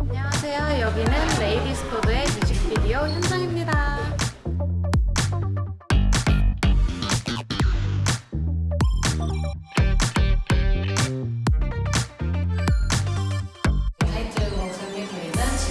안녕하세요. 여기는 레이디스포드의 뮤직비디오 현장입니다.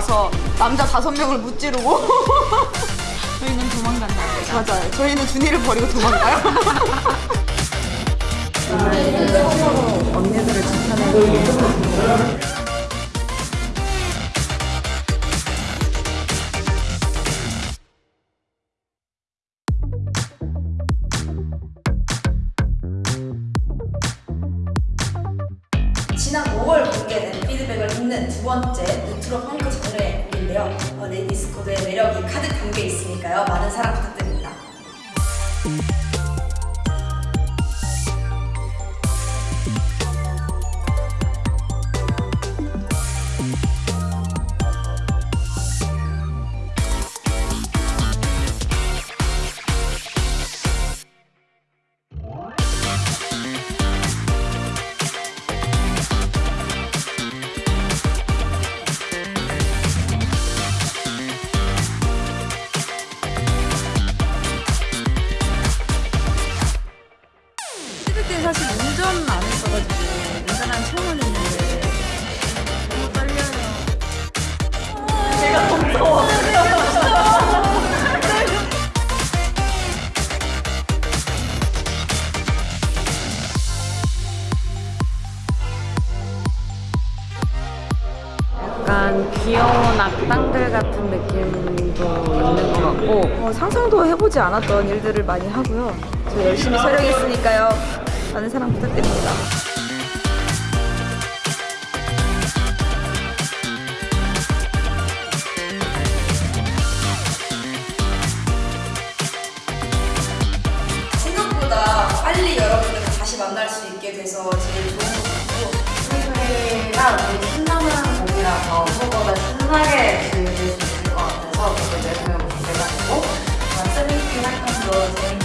와서 남자 다섯 명을 무찌르고 저희는 도망간다. 맞아요. 저희는 준이를 버리고 도망가요. 언니들을 지켜내고 있는 두 번째 노트로 펑크 장르인데요. 어, 네, 레이디스 코드의 매력이 가득 담겨 있으니까요. 많은 사랑 부탁드립니다. 찍을 때 사실 운전 안 했어가지고 운전한 처음 했는데. 너무 떨려요 제가 더 무서워 약간 귀여운 악당들 같은 느낌도 있는 것 같고 어, 상상도 해보지 않았던 일들을 많이 하고요. 저 열심히 촬영했으니까요. 많은 사랑 부탁드립니다. 생각보다 빨리 여러분들 다시 만날 수 있게 돼서 제일 좋은 것 같고 생일이랑 우리 신나는 곡이라서 서로가 신나게 즐길 수 있을 것 같아서 그걸 매번 기대가 되고 어, 스미팅 활동도 재밌